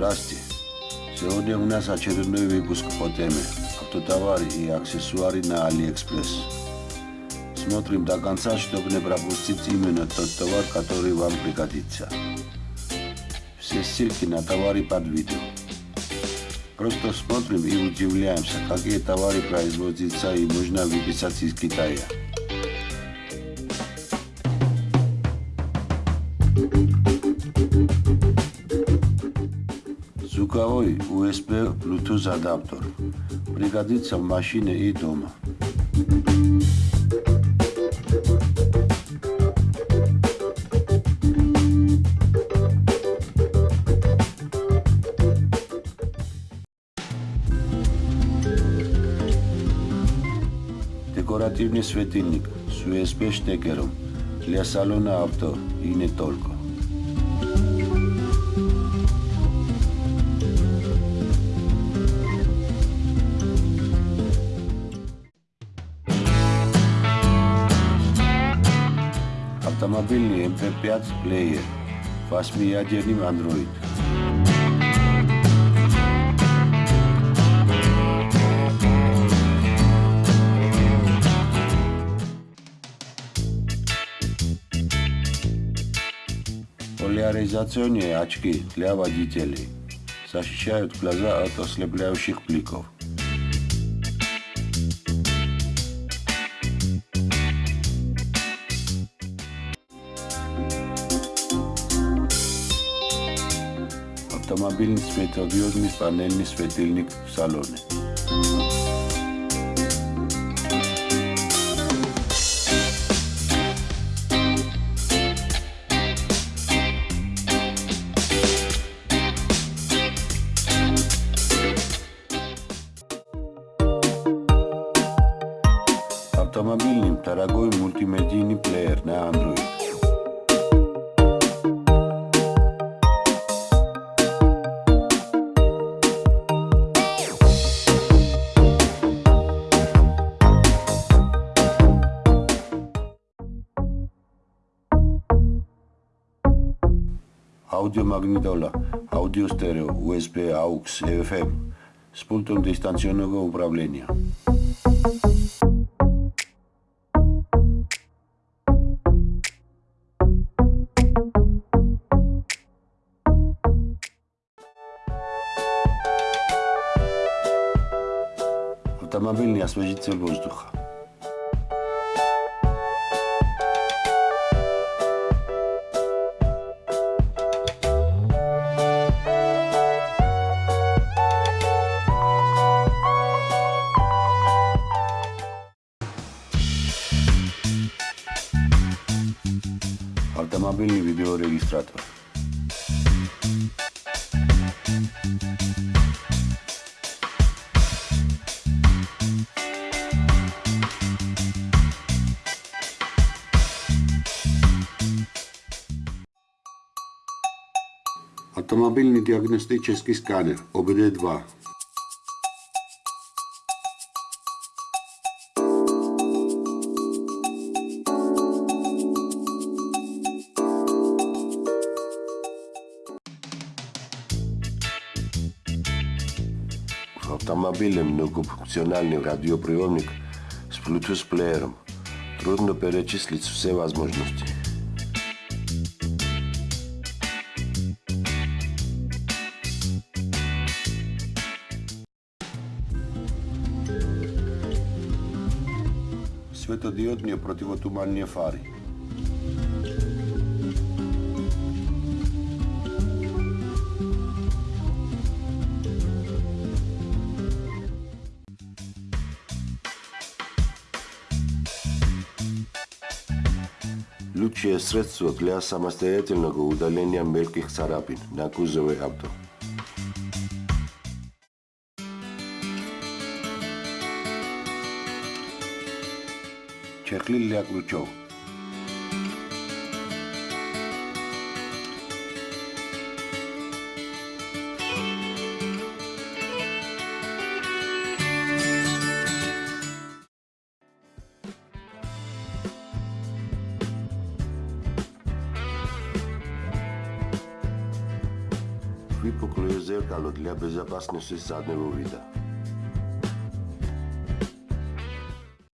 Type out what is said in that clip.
Здравствуйте. Сегодня у нас очередной выпуск по теме «Автотовары и аксессуары на Алиэкспресс». Смотрим до конца, чтобы не пропустить именно тот товар, который вам пригодится. Все ссылки на товары под видео. Просто смотрим и удивляемся, какие товары производятся и можно выписать из Китая. Звуковой USB Bluetooth адаптер. Пригодится в машине и дома. Декоративный светильник с USB штекером для салона авто и не только. Автомобильный MP5 плеер, 8-ядерный Android. Поляризационные очки для водителей защищают глаза от ослепляющих бликов. Автомобильный светодиодный панельный светильник в салоне. Автомобильный дорогой мультимедийный плеер на Android. Аудиомагнитола, аудиостерео, USB, AUX, FM с пультом дистанционного управления. Автомобильный освежитель воздуха. Автомобильный видеорегистратор. Автомобильный диагностический сканер ОБД-2 автомобилем многофункциональный радиоприемник с Bluetooth плеером. Трудно перечислить все возможности. Светодиодни противотуманни фари. Лучшее средство для самостоятельного удаления мелких царапин на кузове авто. Чехли для ключов. Fui pro Cruzeiro, garoto. Ele é bezabas, não sei se sabe, não ouvi dar.